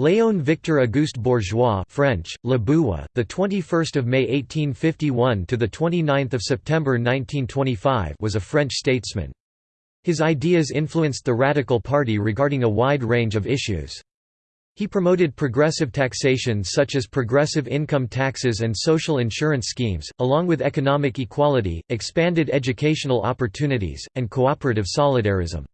Léon Victor Auguste Bourgeois French, Le Bourgeois, the 21st of May 1851 to the 29th of September 1925 was a French statesman. His ideas influenced the Radical Party regarding a wide range of issues. He promoted progressive taxation such as progressive income taxes and social insurance schemes, along with economic equality, expanded educational opportunities, and cooperative solidarism.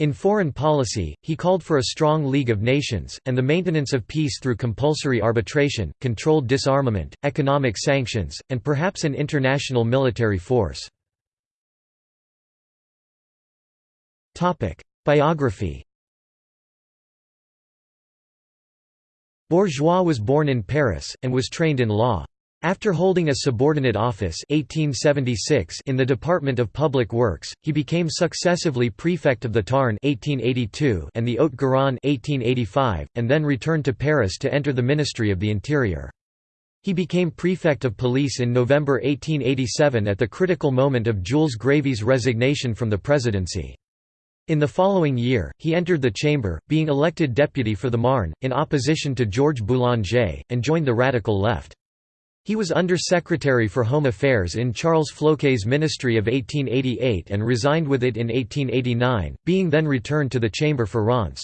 In foreign policy, he called for a strong League of Nations, and the maintenance of peace through compulsory arbitration, controlled disarmament, economic sanctions, and perhaps an international military force. Biography Bourgeois was born in Paris, and was trained in law. After holding a subordinate office 1876 in the Department of Public Works, he became successively prefect of the Tarn 1882 and the Haute-Garonne 1885, and then returned to Paris to enter the Ministry of the Interior. He became prefect of police in November 1887 at the critical moment of Jules Grévy's resignation from the presidency. In the following year, he entered the chamber, being elected deputy for the Marne, in opposition to Georges Boulanger, and joined the radical left. He was Under-Secretary for Home Affairs in Charles Floquet's ministry of 1888 and resigned with it in 1889, being then returned to the chamber for Reims.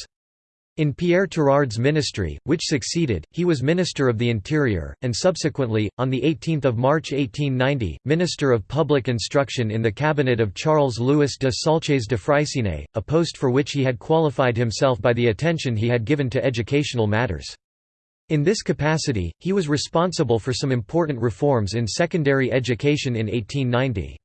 In Pierre Tirard's ministry, which succeeded, he was Minister of the Interior, and subsequently, on 18 March 1890, Minister of Public Instruction in the cabinet of Charles-Louis de Saulces de Freycinet, a post for which he had qualified himself by the attention he had given to educational matters. In this capacity, he was responsible for some important reforms in secondary education in 1890.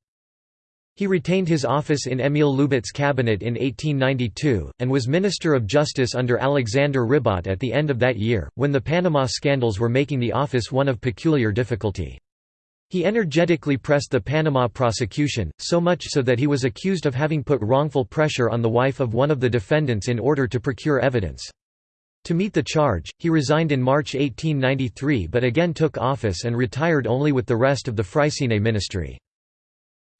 He retained his office in Émile Loubet's cabinet in 1892, and was Minister of Justice under Alexander Ribot at the end of that year, when the Panama scandals were making the office one of peculiar difficulty. He energetically pressed the Panama prosecution, so much so that he was accused of having put wrongful pressure on the wife of one of the defendants in order to procure evidence. To meet the charge, he resigned in March 1893 but again took office and retired only with the rest of the Freycinet ministry.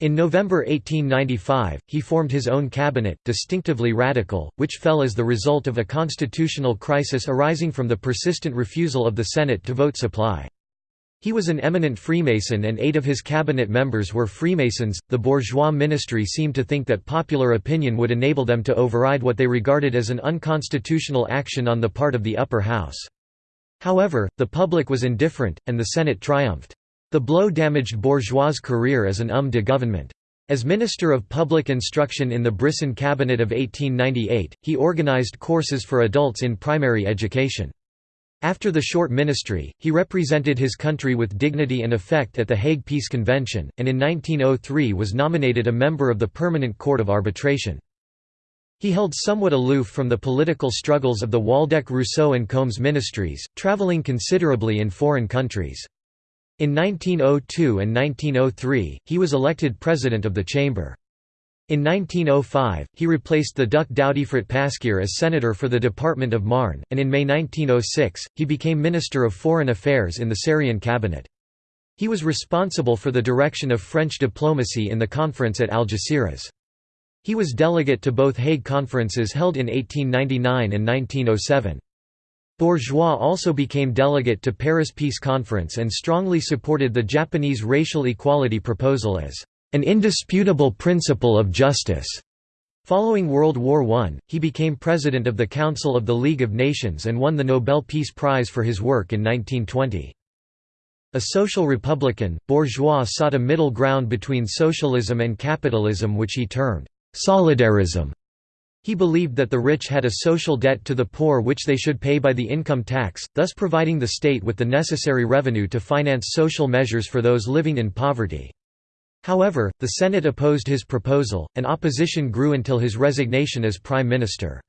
In November 1895, he formed his own cabinet, distinctively radical, which fell as the result of a constitutional crisis arising from the persistent refusal of the Senate to vote supply. He was an eminent Freemason and eight of his cabinet members were Freemasons. The bourgeois ministry seemed to think that popular opinion would enable them to override what they regarded as an unconstitutional action on the part of the upper house. However, the public was indifferent, and the Senate triumphed. The blow damaged Bourgeois' career as an homme de gouvernement. As Minister of Public Instruction in the Brisson cabinet of 1898, he organized courses for adults in primary education. After the short ministry, he represented his country with dignity and effect at the Hague Peace Convention, and in 1903 was nominated a member of the Permanent Court of Arbitration. He held somewhat aloof from the political struggles of the Waldeck-Rousseau and Combes ministries, travelling considerably in foreign countries. In 1902 and 1903, he was elected president of the chamber. In 1905, he replaced the Duc d'Audiffret Pasquier as senator for the Department of Marne, and in May 1906, he became Minister of Foreign Affairs in the Sarrien cabinet. He was responsible for the direction of French diplomacy in the conference at Algeciras. He was delegate to both Hague conferences held in 1899 and 1907. Bourgeois also became delegate to Paris Peace Conference and strongly supported the Japanese racial equality proposal as an indisputable principle of justice. Following World War I, he became president of the Council of the League of Nations and won the Nobel Peace Prize for his work in 1920. A social republican, Bourgeois sought a middle ground between socialism and capitalism which he termed «solidarism». He believed that the rich had a social debt to the poor which they should pay by the income tax, thus providing the state with the necessary revenue to finance social measures for those living in poverty. However, the Senate opposed his proposal, and opposition grew until his resignation as prime minister.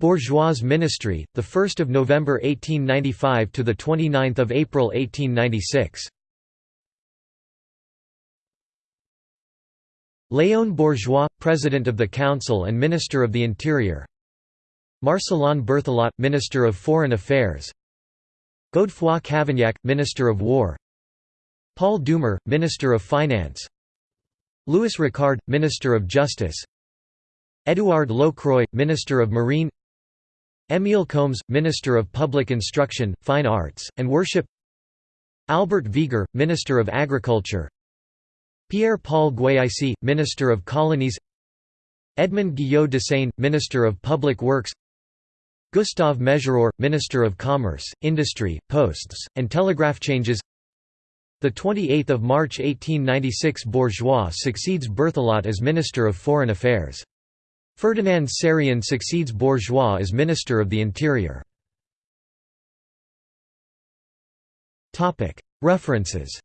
Bourgeois ministry, the 1st of November 1895 to the 29th of April 1896. Léon Bourgeois, President of the Council and Minister of the Interior Marcellin Berthelot, Minister of Foreign Affairs Godefroy Cavaignac, Minister of War. Paul Doumer, Minister of Finance. Louis Ricard, Minister of Justice. Édouard Lockroy, Minister of Marine. Émile Combes, Minister of Public Instruction, Fine Arts, and Worship. Albert Viger, Minister of Agriculture. Pierre-Paul Guieysse, Minister of Colonies. Edmond Guyot Dessaigne, Minister of Public Works Gustave Mesureur, Minister of Commerce, Industry, Posts, and Telegraph changes 28 March 1896 Bourgeois succeeds Berthelot as Minister of Foreign Affairs. Ferdinand Sarrien succeeds Bourgeois as Minister of the Interior. References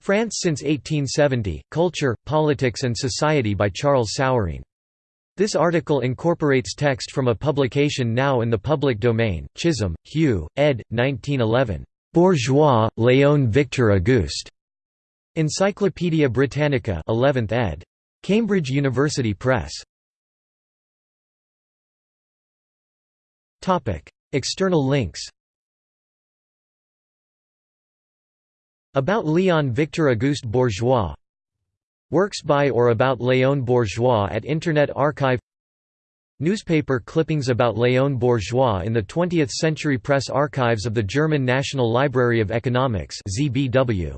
France since 1870, Culture, Politics and Society by Charles Sowerwine. This article incorporates text from a publication now in the public domain, Chisholm, Hugh, ed. 1911. Bourgeois, Léon Victor Auguste. Encyclopædia Britannica 11th ed. Cambridge University Press. External links About Léon Victor Auguste Bourgeois Works by or about Léon Bourgeois at Internet Archive Newspaper clippings about Léon Bourgeois in the 20th Century Press Archives of the German National Library of Economics ZBW.